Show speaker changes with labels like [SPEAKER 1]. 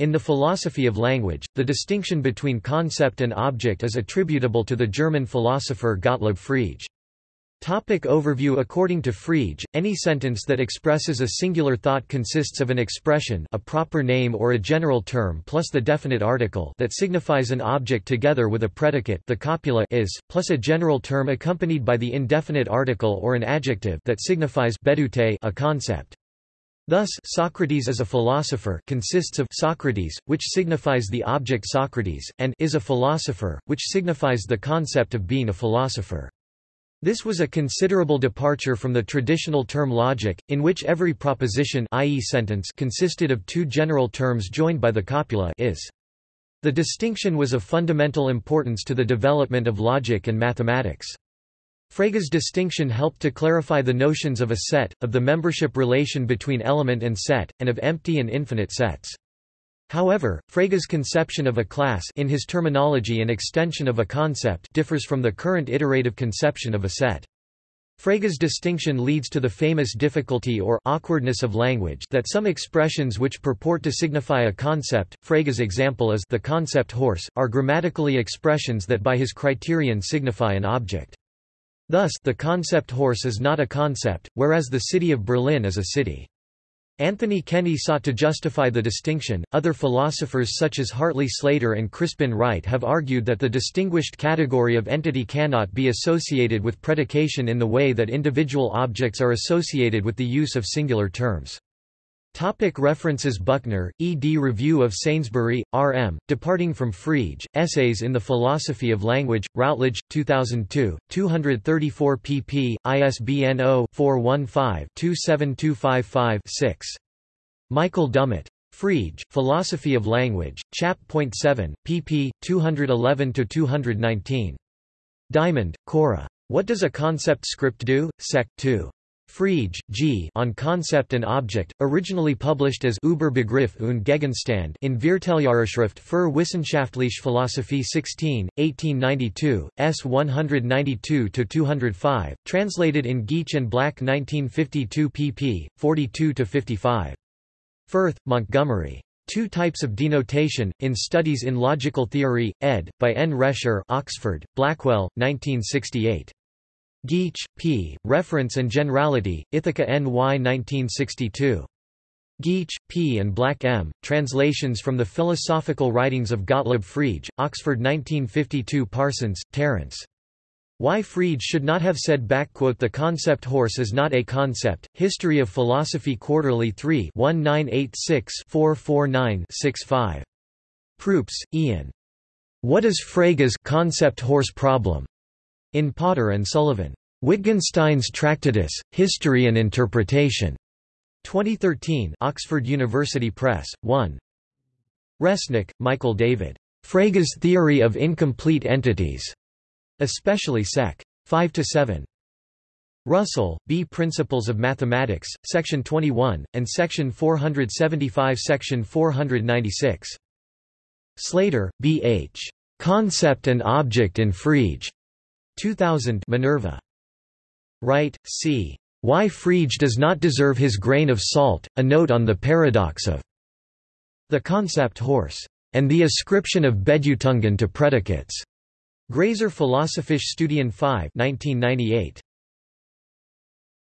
[SPEAKER 1] In the philosophy of language, the distinction between concept and object is attributable to the German philosopher Gottlob Frege. Topic overview According to Frege, any sentence that expresses a singular thought consists of an expression a proper name or a general term plus the definite article that signifies an object together with a predicate the copula is, plus a general term accompanied by the indefinite article or an adjective that signifies bedeutet a concept. Thus, Socrates as a philosopher consists of Socrates, which signifies the object Socrates, and is a philosopher, which signifies the concept of being a philosopher. This was a considerable departure from the traditional term logic, in which every proposition i.e. sentence consisted of two general terms joined by the copula is. The distinction was of fundamental importance to the development of logic and mathematics. Frege's distinction helped to clarify the notions of a set, of the membership relation between element and set, and of empty and infinite sets. However, Frege's conception of a class in his terminology an extension of a concept differs from the current iterative conception of a set. Frege's distinction leads to the famous difficulty or awkwardness of language that some expressions which purport to signify a concept, Frege's example is the concept horse, are grammatically expressions that by his criterion signify an object. Thus, the concept horse is not a concept, whereas the city of Berlin is a city. Anthony Kenny sought to justify the distinction. Other philosophers such as Hartley Slater and Crispin Wright have argued that the distinguished category of entity cannot be associated with predication in the way that individual objects are associated with the use of singular terms. Topic references Buckner, E. D. Review of Sainsbury, R. M., Departing from Frege, Essays in the Philosophy of Language, Routledge, 2002, 234 pp. ISBN 0-415-27255-6. Michael Dummett. Frege, Philosophy of Language, Chap.7, pp. 211–219. Diamond, Cora. What does a concept script do? Sec. 2. Frege, G. On Concept and Object, originally published as Über Begriff und Gegenstand in Vierteljahrsschrift für wissenschaftliche Philosophie 16, 1892, S 192-205, translated in Geach and Black 1952 pp. 42-55. Furth, Montgomery. Two Types of Denotation, in Studies in Logical Theory, ed., by N. Rescher Oxford, Blackwell, 1968. Geach, P., Reference and Generality, Ithaca N. Y. 1962. Geach, P. and Black M., Translations from the Philosophical Writings of Gottlob Frege, Oxford 1952 Parsons, Terence. Why Frege should not have said The concept horse is not a concept, History of Philosophy Quarterly 3 1986 449 65. Proops, Ian. What is Frege's concept horse problem? In Potter and Sullivan. Wittgenstein's Tractatus, History and Interpretation. 2013 Oxford University Press, 1. Resnik, Michael David. Frege's Theory of Incomplete Entities. Especially Sec. 5 to 7. Russell, B. Principles of Mathematics, Section 21, and Section 475 Section 496. Slater, B. H. Concept and Object in Frege. 2000 Minerva. Wright, C. Why Frege does not deserve his grain of salt, a note on the paradox of the concept horse, and the ascription of Bedeutung to predicates. Grazer Philosophische Studien 5 1998.